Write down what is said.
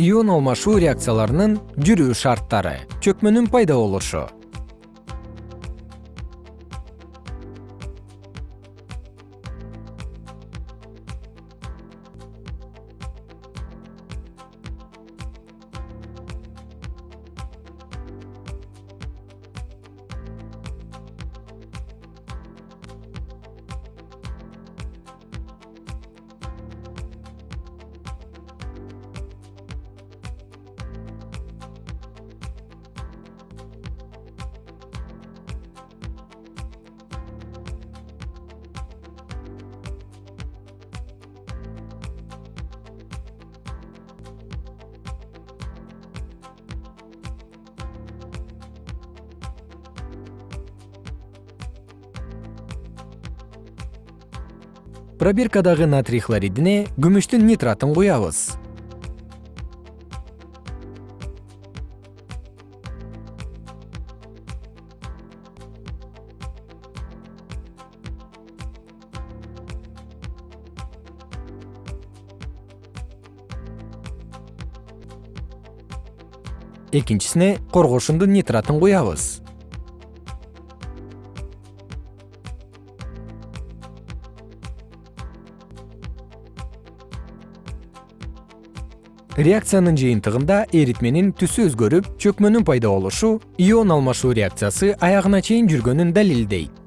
ион алмашуу реакцияларынын жүрүү шарттары чөкмөнүн пайда болушу пробиркадагы натрий хлоридине күмүштүн нитратын куябыз. Экинчисине коргошундун нитратын куябыз реакциянын жыйынтыгында эритменин түсү өзгөрүп чөкмөнүн пайда болушу ион алмашуу реакциясы аягына чейин жүргөнүн далилдейт